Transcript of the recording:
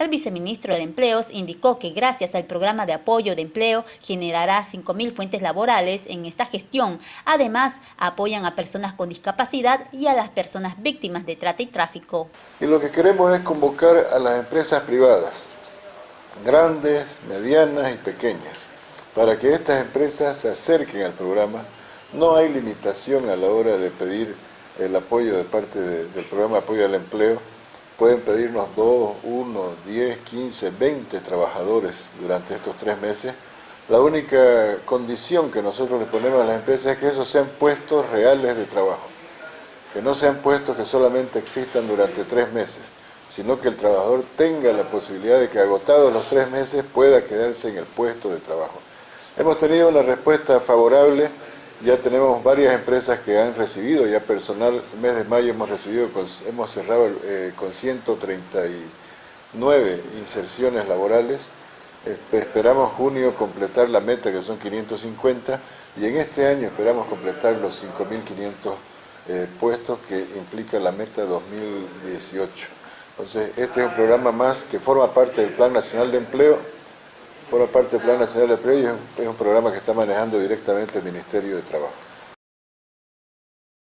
El viceministro de Empleos indicó que gracias al programa de apoyo de empleo generará 5.000 fuentes laborales en esta gestión. Además, apoyan a personas con discapacidad y a las personas víctimas de trata y tráfico. Y lo que queremos es convocar a las empresas privadas, grandes, medianas y pequeñas, para que estas empresas se acerquen al programa. No hay limitación a la hora de pedir el apoyo de parte del programa de apoyo al empleo, pueden pedirnos 2, 1, 10, 15, 20 trabajadores durante estos tres meses. La única condición que nosotros le ponemos a las empresas es que esos sean puestos reales de trabajo, que no sean puestos que solamente existan durante tres meses, sino que el trabajador tenga la posibilidad de que agotados los tres meses pueda quedarse en el puesto de trabajo. Hemos tenido una respuesta favorable ya tenemos varias empresas que han recibido, ya personal, el mes de mayo hemos recibido, hemos cerrado eh, con 139 inserciones laborales, esperamos junio completar la meta que son 550 y en este año esperamos completar los 5.500 eh, puestos que implica la meta 2018. Entonces este es un programa más que forma parte del Plan Nacional de Empleo, forma parte del Plan Nacional de Empleo es un, programa que está manejando directamente el Ministerio de Trabajo.